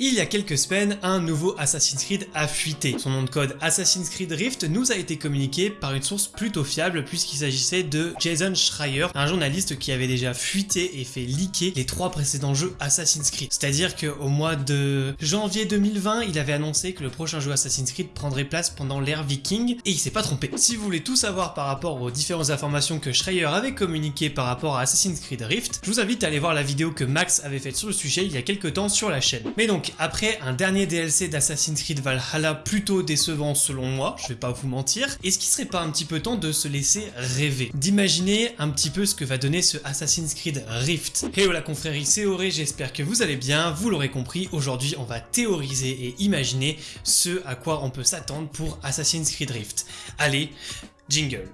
Il y a quelques semaines, un nouveau Assassin's Creed a fuité. Son nom de code Assassin's Creed Rift nous a été communiqué par une source plutôt fiable puisqu'il s'agissait de Jason Schreier, un journaliste qui avait déjà fuité et fait leaker les trois précédents jeux Assassin's Creed. C'est-à-dire qu'au mois de janvier 2020, il avait annoncé que le prochain jeu Assassin's Creed prendrait place pendant l'ère viking et il s'est pas trompé. Si vous voulez tout savoir par rapport aux différentes informations que Schreier avait communiquées par rapport à Assassin's Creed Rift, je vous invite à aller voir la vidéo que Max avait faite sur le sujet il y a quelques temps sur la chaîne. Mais donc, après un dernier DLC d'Assassin's Creed Valhalla plutôt décevant selon moi, je vais pas vous mentir, est-ce qu'il serait pas un petit peu temps de se laisser rêver D'imaginer un petit peu ce que va donner ce Assassin's Creed Rift? Hello la confrérie, c'est Auré, j'espère que vous allez bien, vous l'aurez compris, aujourd'hui on va théoriser et imaginer ce à quoi on peut s'attendre pour Assassin's Creed Rift. Allez, jingle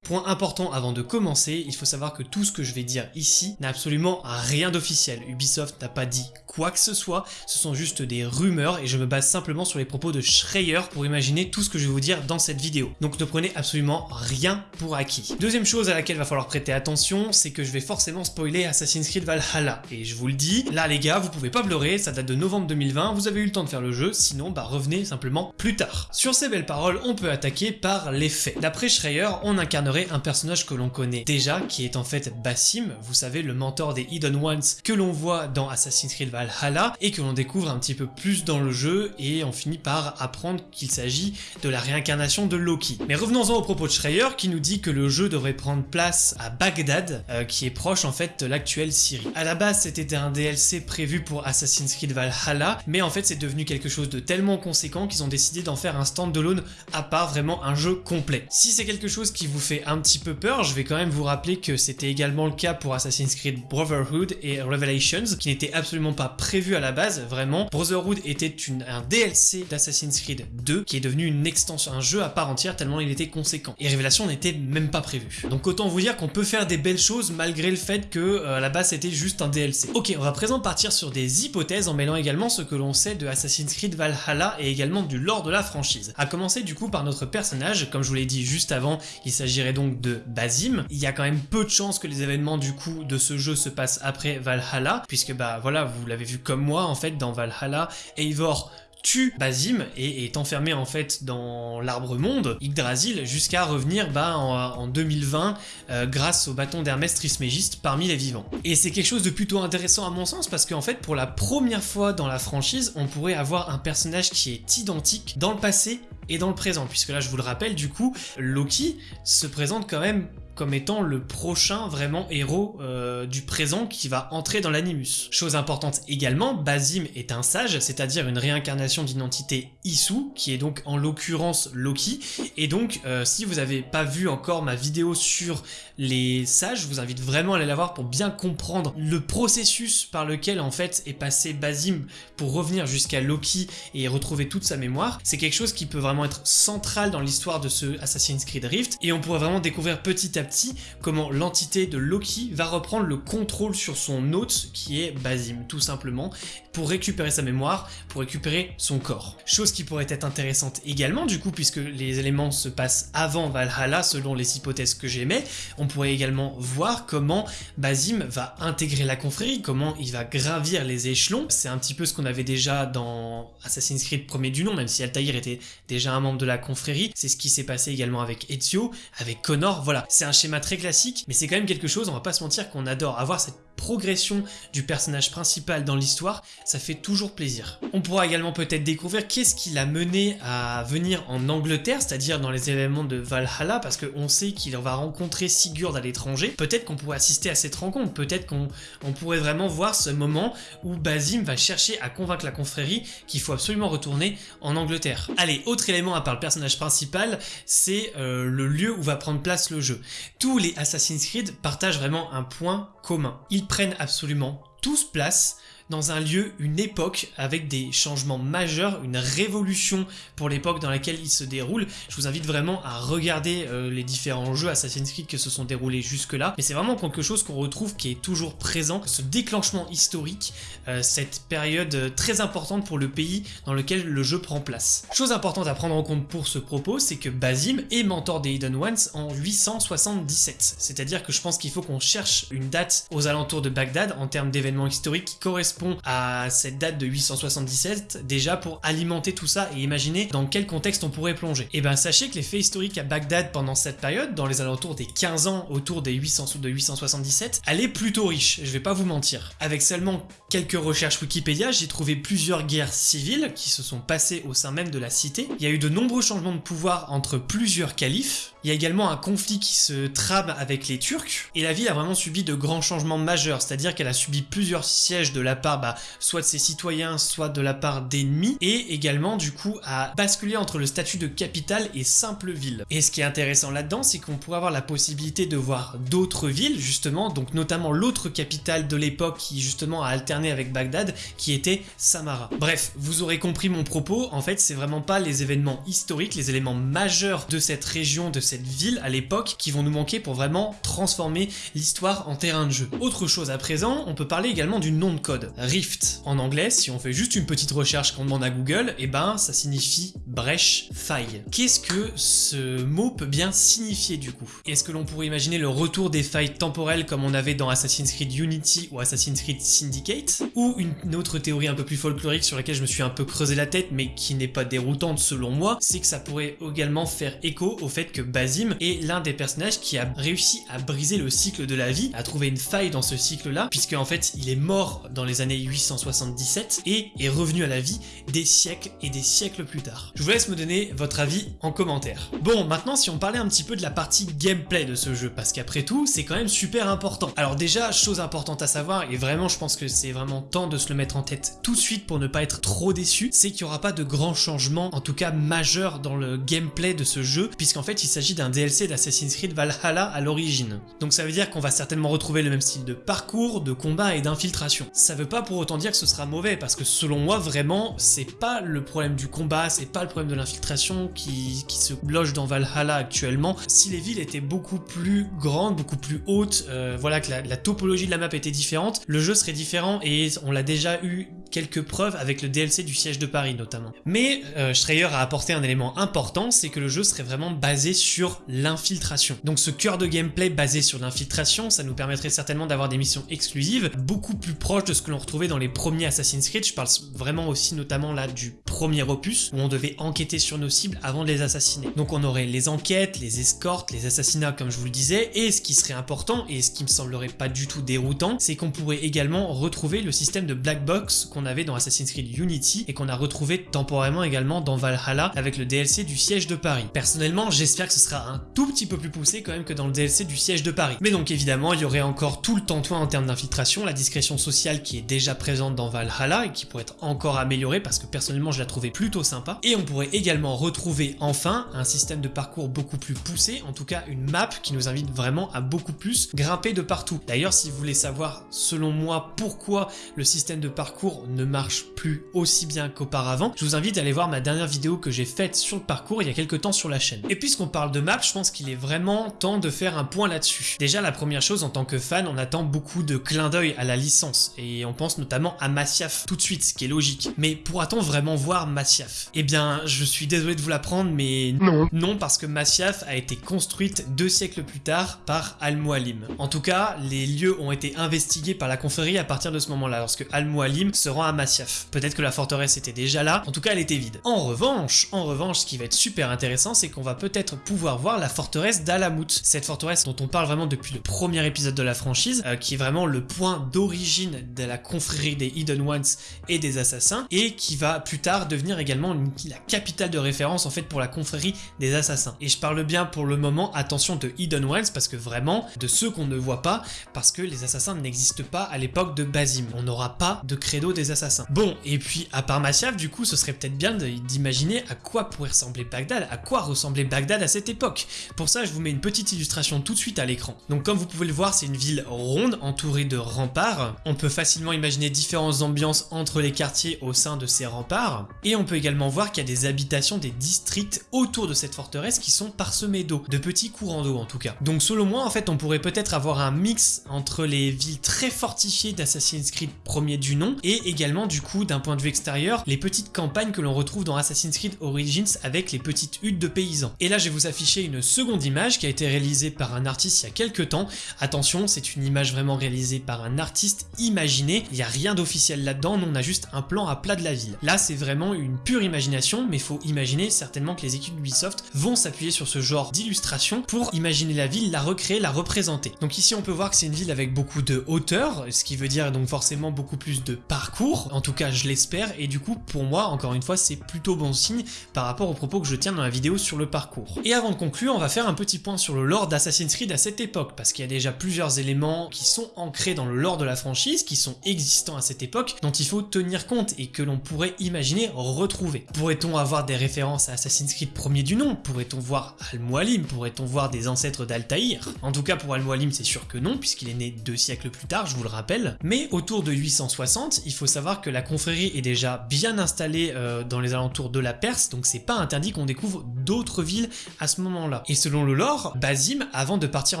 Point important avant de commencer, il faut savoir que tout ce que je vais dire ici n'a absolument rien d'officiel. Ubisoft n'a pas dit quoi que ce soit, ce sont juste des rumeurs et je me base simplement sur les propos de Schreier pour imaginer tout ce que je vais vous dire dans cette vidéo. Donc ne prenez absolument rien pour acquis. Deuxième chose à laquelle va falloir prêter attention, c'est que je vais forcément spoiler Assassin's Creed Valhalla. Et je vous le dis, là les gars, vous pouvez pas pleurer, ça date de novembre 2020, vous avez eu le temps de faire le jeu, sinon bah revenez simplement plus tard. Sur ces belles paroles, on peut attaquer par les faits. D'après Schreier, on incarnerait un personnage que l'on connaît déjà, qui est en fait Bassim, vous savez, le mentor des Hidden Ones que l'on voit dans Assassin's Creed Valhalla, et que l'on découvre un petit peu plus dans le jeu, et on finit par apprendre qu'il s'agit de la réincarnation de Loki. Mais revenons-en au propos de Schreier, qui nous dit que le jeu devrait prendre place à Bagdad, euh, qui est proche en fait de l'actuelle Syrie. À la base, c'était un DLC prévu pour Assassin's Creed Valhalla, mais en fait c'est devenu quelque chose de tellement conséquent qu'ils ont décidé d'en faire un stand-alone à part, vraiment un jeu complet. Si c'est quelque chose qui vous fait un petit peu peur, je vais quand même vous rappeler que c'était également le cas pour Assassin's Creed Brotherhood et Revelations, qui n'étaient absolument pas prévus à la base, vraiment. Brotherhood était un DLC d'Assassin's Creed 2, qui est devenu une extension, un jeu à part entière tellement il était conséquent. Et Révélation n'était même pas prévu. Donc autant vous dire qu'on peut faire des belles choses malgré le fait que euh, à la base c'était juste un DLC. Ok, on va présent partir sur des hypothèses en mêlant également ce que l'on sait de Assassin's Creed Valhalla et également du lore de la franchise. A commencer du coup par notre personnage, comme je vous l'ai dit juste avant, il s'agirait donc de Basim. Il y a quand même peu de chances que les événements du coup de ce jeu se passent après Valhalla, puisque bah voilà, vous l'avez vu comme moi en fait dans Valhalla, Eivor tue Basim et est enfermé en fait dans l'arbre monde, Yggdrasil, jusqu'à revenir bah, en, 2020 euh, grâce au bâton d'Hermès Trismégiste parmi les vivants. Et c'est quelque chose de plutôt intéressant à mon sens parce qu'en fait pour la première fois dans la franchise on pourrait avoir un personnage qui est identique dans le passé et dans le présent, puisque là je vous le rappelle du coup, Loki se présente quand même comme étant le prochain vraiment héros euh, du présent qui va entrer dans l'animus. Chose importante également, Basim est un sage, c'est-à-dire une réincarnation d'identité Isu, qui est donc en l'occurrence Loki, et donc euh, si vous n'avez pas vu encore ma vidéo sur les sages, je vous invite vraiment à aller la voir pour bien comprendre le processus par lequel en fait est passé Basim pour revenir jusqu'à Loki et retrouver toute sa mémoire. C'est quelque chose qui peut vraiment être central dans l'histoire de ce Assassin's Creed Rift, et on pourrait vraiment découvrir petit à petit comment l'entité de Loki va reprendre le contrôle sur son hôte qui est Basim tout simplement pour récupérer sa mémoire, pour récupérer son corps. Chose qui pourrait être intéressante également du coup puisque les éléments se passent avant Valhalla selon les hypothèses que j'aimais, on pourrait également voir comment Basim va intégrer la confrérie, comment il va gravir les échelons. C'est un petit peu ce qu'on avait déjà dans Assassin's Creed premier du nom, même si Altaïr était déjà un membre de la confrérie. C'est ce qui s'est passé également avec Ezio, avec Connor, voilà. C'est un schéma très classique, mais c'est quand même quelque chose, on va pas se mentir, qu'on adore. Avoir cette progression du personnage principal dans l'histoire, ça fait toujours plaisir. On pourra également peut-être découvrir qu'est-ce qui l'a mené à venir en Angleterre, c'est-à-dire dans les événements de Valhalla, parce qu'on sait qu'il va rencontrer Sigurd à l'étranger. Peut-être qu'on pourrait assister à cette rencontre, peut-être qu'on pourrait vraiment voir ce moment où Basim va chercher à convaincre la confrérie qu'il faut absolument retourner en Angleterre. Allez, autre élément à part le personnage principal, c'est euh, le lieu où va prendre place le jeu. Tous les Assassin's Creed partagent vraiment un point commun. Prennent absolument tous place dans un lieu, une époque, avec des changements majeurs, une révolution pour l'époque dans laquelle il se déroule. Je vous invite vraiment à regarder euh, les différents jeux Assassin's Creed qui se sont déroulés jusque-là, mais c'est vraiment quelque chose qu'on retrouve qui est toujours présent, ce déclenchement historique, euh, cette période euh, très importante pour le pays dans lequel le jeu prend place. Chose importante à prendre en compte pour ce propos, c'est que Basim est mentor des Hidden Ones en 877, c'est-à-dire que je pense qu'il faut qu'on cherche une date aux alentours de Bagdad en termes d'événements historiques qui correspondent à cette date de 877 déjà pour alimenter tout ça et imaginer dans quel contexte on pourrait plonger. Et eh ben sachez que les faits historiques à Bagdad pendant cette période, dans les alentours des 15 ans autour des 800 de 877, elle est plutôt riche, je vais pas vous mentir. Avec seulement quelques recherches Wikipédia, j'ai trouvé plusieurs guerres civiles qui se sont passées au sein même de la cité. Il y a eu de nombreux changements de pouvoir entre plusieurs califes. Il y a également un conflit qui se trame avec les Turcs. Et la ville a vraiment subi de grands changements majeurs, c'est-à-dire qu'elle a subi plusieurs sièges de la bah, soit de ses citoyens, soit de la part d'ennemis, et également du coup à basculer entre le statut de capitale et simple ville. Et ce qui est intéressant là-dedans, c'est qu'on pourrait avoir la possibilité de voir d'autres villes, justement, donc notamment l'autre capitale de l'époque qui justement a alterné avec Bagdad, qui était Samara. Bref, vous aurez compris mon propos, en fait c'est vraiment pas les événements historiques, les éléments majeurs de cette région, de cette ville à l'époque, qui vont nous manquer pour vraiment transformer l'histoire en terrain de jeu. Autre chose à présent, on peut parler également du nom de code. Rift. En anglais, si on fait juste une petite recherche qu'on demande à Google, eh ben ça signifie brèche, faille. Qu'est-ce que ce mot peut bien signifier du coup? Est-ce que l'on pourrait imaginer le retour des failles temporelles comme on avait dans Assassin's Creed Unity ou Assassin's Creed Syndicate? Ou une autre théorie un peu plus folklorique sur laquelle je me suis un peu creusé la tête mais qui n'est pas déroutante selon moi, c'est que ça pourrait également faire écho au fait que Basim est l'un des personnages qui a réussi à briser le cycle de la vie, à trouver une faille dans ce cycle-là, puisque en fait il est mort dans les années 877 et est revenu à la vie des siècles et des siècles plus tard. Je vous laisse me donner votre avis en commentaire. Bon, maintenant si on parlait un petit peu de la partie gameplay de ce jeu, parce qu'après tout, c'est quand même super important. Alors déjà, chose importante à savoir, et vraiment je pense que c'est vraiment temps de se le mettre en tête tout de suite pour ne pas être trop déçu, c'est qu'il n'y aura pas de grands changements, en tout cas majeurs dans le gameplay de ce jeu, puisqu'en fait il s'agit d'un DLC d'Assassin's Creed Valhalla à l'origine. Donc ça veut dire qu'on va certainement retrouver le même style de parcours, de combat et d'infiltration. Ça veut pas pour autant dire que ce sera mauvais, parce que selon moi, vraiment, c'est pas le problème du combat, c'est pas le problème de l'infiltration qui, se loge dans Valhalla actuellement. Si les villes étaient beaucoup plus grandes, beaucoup plus hautes, euh, voilà, que la, topologie de la map était différente, le jeu serait différent et on l'a déjà eu quelques preuves avec le DLC du siège de Paris notamment. Mais euh, Schreier a apporté un élément important, c'est que le jeu serait vraiment basé sur l'infiltration. Donc ce cœur de gameplay basé sur l'infiltration, ça nous permettrait certainement d'avoir des missions exclusives, beaucoup plus proches de ce que l'on retrouvait dans les premiers Assassin's Creed, je parle vraiment aussi notamment là du premier opus, où on devait enquêter sur nos cibles avant de les assassiner. Donc on aurait les enquêtes, les escortes, les assassinats comme je vous le disais, et ce qui serait important, et ce qui me semblerait pas du tout déroutant, c'est qu'on pourrait également retrouver le système de black box qu'on avait dans Assassin's Creed Unity, et qu'on a retrouvé temporairement également dans Valhalla avec le DLC du siège de Paris. Personnellement, j'espère que ce sera un tout petit peu plus poussé quand même que dans le DLC du siège de Paris. Mais donc évidemment, il y aurait encore tout le temps en termes d'infiltration, la discrétion sociale qui est déjà présente dans Valhalla et qui pourrait être encore améliorée parce que personnellement je la trouvais plutôt sympa. Et on pourrait également retrouver enfin un système de parcours beaucoup plus poussé, en tout cas une map qui nous invite vraiment à beaucoup plus grimper de partout. D'ailleurs si vous voulez savoir selon moi pourquoi le système de parcours ne marche plus aussi bien qu'auparavant, je vous invite à aller voir ma dernière vidéo que j'ai faite sur le parcours il y a quelques temps sur la chaîne. Et puisqu'on parle de map, je pense qu'il est vraiment temps de faire un point là-dessus. Déjà la première chose en tant que fan, on attend beaucoup de clins d'œil à la licence et on pense notamment à Masyaf tout de suite, ce qui est logique. Mais pourra-t-on vraiment voir Masyaf? Eh bien, je suis désolé de vous l'apprendre, mais non. Non, parce que Masyaf a été construite deux siècles plus tard par Al-Mualim. En tout cas, les lieux ont été investigués par la confrérie à partir de ce moment-là, lorsque Al-Mualim se rend à Masyaf. Peut-être que la forteresse était déjà là, en tout cas elle était vide. En revanche, en revanche, ce qui va être super intéressant, c'est qu'on va peut-être pouvoir voir la forteresse d'Alamut. Cette forteresse dont on parle vraiment depuis le premier épisode de la franchise, euh, qui est vraiment le point d'origine de la confrérie des Hidden Ones et des assassins, et qui va plus tard devenir également la capitale de référence en fait pour la confrérie des assassins. Et je parle bien pour le moment, attention, de Hidden Ones, parce que vraiment, de ceux qu'on ne voit pas, parce que les assassins n'existent pas à l'époque de Basim. On n'aura pas de credo des assassins. Bon, et puis à part Masyaf, du coup, ce serait peut-être bien d'imaginer à quoi pourrait ressembler Bagdad, à quoi ressemblait Bagdad à cette époque. Pour ça, je vous mets une petite illustration tout de suite à l'écran. Donc comme vous pouvez le voir, c'est une ville ronde entourée de remparts. On peut facilement imaginer différentes ambiances entre les quartiers au sein de ces remparts. Et on peut également voir qu'il y a des habitations, des districts autour de cette forteresse qui sont parsemés d'eau, de petits courants d'eau en tout cas. Donc selon moi, en fait, on pourrait peut-être avoir un mix entre les villes très fortifiées d'Assassin's Creed premier du nom et également du coup d'un point de vue extérieur les petites campagnes que l'on retrouve dans Assassin's Creed Origins avec les petites huttes de paysans. Et là je vais vous afficher une seconde image qui a été réalisée par un artiste il y a quelques temps. Attention c'est une image vraiment réalisée par un artiste imaginé, il n'y a rien d'officiel là-dedans, on a juste un plan à plat de la ville. Là c'est vraiment une pure imagination mais faut imaginer certainement que les équipes d'Ubisoft vont s'appuyer sur ce genre d'illustration pour imaginer la ville, la recréer, la représenter. Donc ici on peut voir que c'est une ville avec beaucoup de hauteur, ce qui veut dire donc forcément beaucoup plus de parcours, en tout cas je l'espère, et du coup pour moi encore une fois c'est plutôt bon signe par rapport aux propos que je tiens dans la vidéo sur le parcours. Et avant de conclure on va faire un petit point sur le lore d'Assassin's Creed à cette époque, parce qu'il y a déjà plusieurs éléments qui sont ancrés dans le lore de la franchise, qui sont existants à cette époque, dont il faut tenir compte et que l'on pourrait imaginer retrouver. Pourrait-on avoir des références à Assassin's Creed premier du nom? Pourrait-on voir Al-Mualim Pourrait-on voir des ancêtres d'Altaïr? En tout cas pour Al-Mualim c'est sûr que non, puisqu'il est né deux siècles plus tard, je vous le rappelle. Mais autour de 860, il faut savoir que la confrérie est déjà bien installée euh, dans les alentours de la Perse, donc c'est pas interdit qu'on découvre d'autres villes à ce moment-là. Et selon le lore, Basim, avant de partir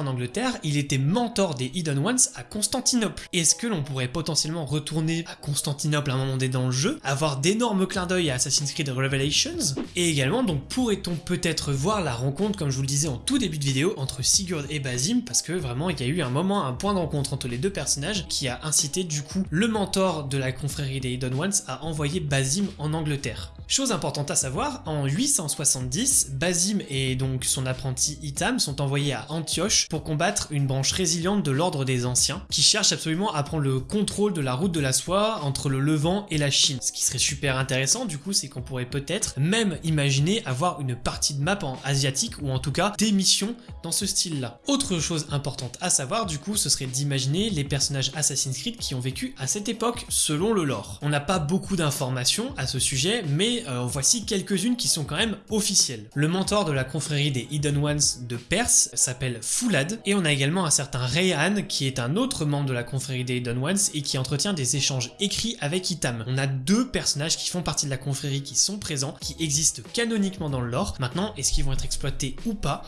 en Angleterre, il était mentor des Hidden Ones à Constantinople. Est-ce que l'on pourrait potentiellement retourner à Constantinople à un moment donné dans le jeu, avoir d'énormes clins d'œil à Assassin's Creed Revelations? Et également, donc pourrait-on peut-être voir la rencontre, comme je vous le disais en tout début de vidéo, entre Sigurd et Basim, parce que vraiment il y a eu un moment, un point de rencontre entre les deux personnages qui a incité du coup le mentor de la confrérie des Hidden Ones à envoyer Basim en Angleterre. Chose importante à savoir, en 870, Basim et donc son apprenti Itam sont envoyés à Antioche pour combattre une branche résiliente de l'ordre des anciens, qui cherche absolument à prendre le contrôle de la route de la soie entre le Levant et la Chine. Ce qui serait super intéressant du coup, c'est qu'on pourrait peut-être même imaginer avoir une partie de map en asiatique, ou en tout cas des missions dans ce style-là. Autre chose importante à savoir du coup, ce serait d'imaginer les personnages Assassin's Creed qui ont vécu à cette époque selon On n'a pas beaucoup d'informations à ce sujet, mais euh, voici quelques-unes qui sont quand même officielles. Le mentor de la confrérie des Hidden Ones de Perse s'appelle Foulad, et on a également un certain Rayhan qui est un autre membre de la confrérie des Hidden Ones et qui entretient des échanges écrits avec Itam. On a deux personnages qui font partie de la confrérie qui sont présents, qui existent canoniquement dans le lore. Maintenant, est-ce qu'ils vont être exploités ou pas?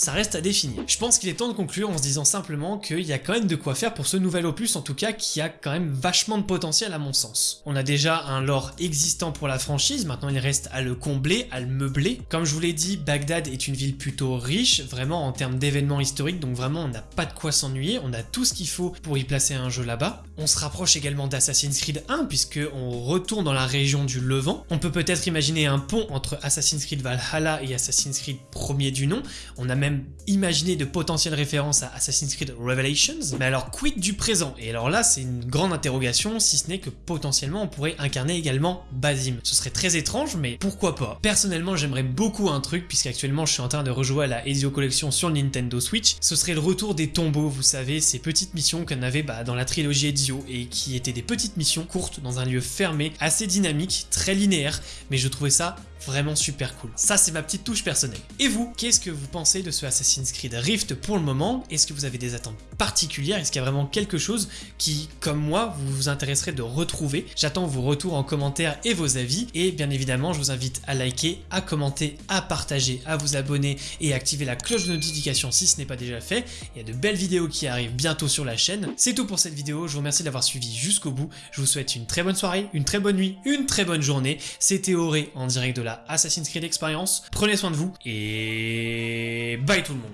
Ça reste à définir. Je pense qu'il est temps de conclure en se disant simplement qu'il y a quand même de quoi faire pour ce nouvel opus, en tout cas qui a quand même vachement de potentiel à mon sens. On a déjà un lore existant pour la franchise, maintenant il reste à le combler, à le meubler. Comme je vous l'ai dit, Bagdad est une ville plutôt riche, vraiment en termes d'événements historiques, donc vraiment on n'a pas de quoi s'ennuyer, on a tout ce qu'il faut pour y placer un jeu là-bas. On se rapproche également d'Assassin's Creed 1, puisque on retourne dans la région du Levant. On peut peut-être imaginer un pont entre Assassin's Creed Valhalla et Assassin's Creed premier du nom. On a même imaginé de potentielles références à Assassin's Creed Revelations, mais alors quid du présent? Et alors là, c'est une grande interrogation, si ce n'est que potentiellement on pourrait incarner également Basim. Ce serait très étrange, mais pourquoi pas? Personnellement, j'aimerais beaucoup un truc, puisqu'actuellement je suis en train de rejouer à la Ezio Collection sur Nintendo Switch, ce serait le retour des tombeaux, vous savez, ces petites missions qu'on avait bah, dans la trilogie Ezio, et qui étaient des petites missions courtes dans un lieu fermé, assez dynamique, très linéaire, mais je trouvais ça vraiment super cool. Ça, c'est ma petite touche personnelle. Et vous, qu'est-ce que vous pensez de ce Assassin's Creed Rift pour le moment? Est-ce que vous avez des attentes particulières? Est-ce qu'il y a vraiment quelque chose qui, comme moi, vous vous intéresserait de retrouver? J'attends vos retours en commentaire et vos avis. Et bien évidemment, je vous invite à liker, à commenter, à partager, à vous abonner et à activer la cloche de notification si ce n'est pas déjà fait. Il y a de belles vidéos qui arrivent bientôt sur la chaîne. C'est tout pour cette vidéo. Je vous remercie d'avoir suivi jusqu'au bout. Je vous souhaite une très bonne soirée, une très bonne nuit, une très bonne journée. C'était Auré en direct de Assassin's Creed Experience. Prenez soin de vous et bye tout le monde